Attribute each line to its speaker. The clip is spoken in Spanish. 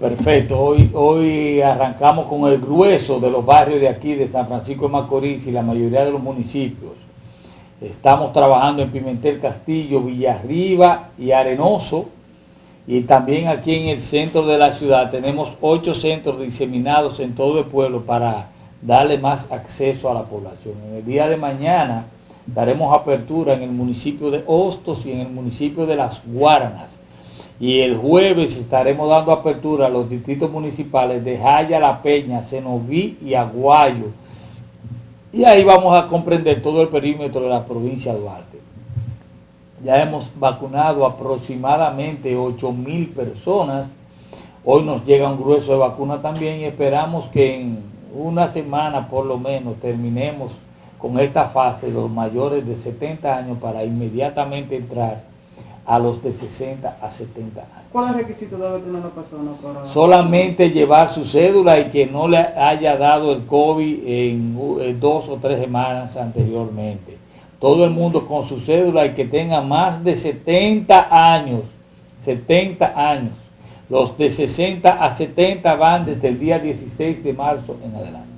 Speaker 1: Perfecto, hoy, hoy arrancamos con el grueso de los barrios de aquí, de San Francisco de Macorís y la mayoría de los municipios. Estamos trabajando en Pimentel Castillo, Villarriba y Arenoso. Y también aquí en el centro de la ciudad tenemos ocho centros diseminados en todo el pueblo para darle más acceso a la población. En el día de mañana daremos apertura en el municipio de Hostos y en el municipio de Las Guaranas y el jueves estaremos dando apertura a los distritos municipales de Jaya, La Peña, Cenoví y Aguayo. Y ahí vamos a comprender todo el perímetro de la provincia de Duarte. Ya hemos vacunado aproximadamente 8 mil personas. Hoy nos llega un grueso de vacuna también y esperamos que en una semana por lo menos terminemos con esta fase los mayores de 70 años para inmediatamente entrar a los de 60 a 70 años.
Speaker 2: ¿Cuál es el requisito de tener una persona para...
Speaker 1: Solamente llevar su cédula y que no le haya dado el COVID en dos o tres semanas anteriormente. Todo el mundo con su cédula y que tenga más de 70 años. 70 años. Los de 60 a 70 van desde el día 16 de marzo en adelante.